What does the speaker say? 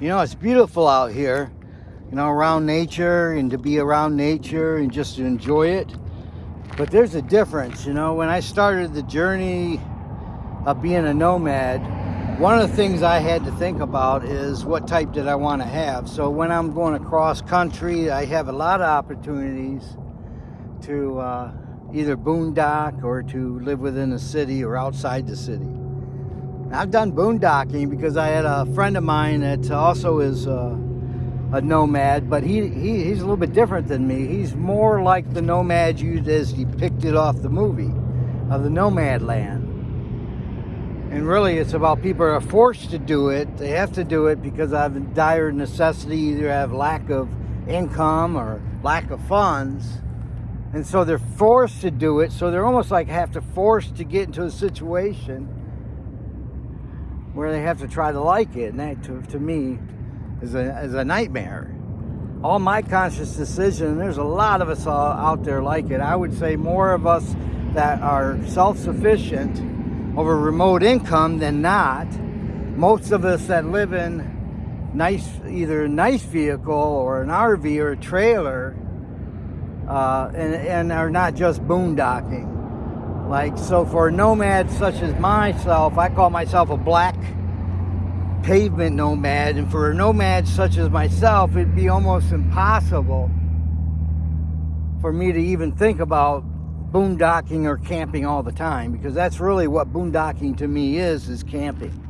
You know, it's beautiful out here, you know, around nature and to be around nature and just to enjoy it. But there's a difference, you know, when I started the journey of being a nomad, one of the things I had to think about is what type did I want to have. So when I'm going across country, I have a lot of opportunities to uh, either boondock or to live within a city or outside the city. I've done boondocking because I had a friend of mine that also is uh, a nomad, but he, he, he's a little bit different than me. He's more like the nomad used as depicted off the movie of the Nomadland. And really it's about people are forced to do it. They have to do it because of dire necessity, either have lack of income or lack of funds. And so they're forced to do it. So they're almost like have to force to get into a situation where they have to try to like it. And that, to, to me, is a, is a nightmare. All my conscious decision, there's a lot of us out there like it. I would say more of us that are self-sufficient over remote income than not. Most of us that live in nice, either a nice vehicle or an RV or a trailer, uh, and, and are not just boondocking. Like, so for nomads such as myself, I call myself a black pavement nomad. And for a nomad such as myself, it'd be almost impossible for me to even think about boondocking or camping all the time because that's really what boondocking to me is, is camping.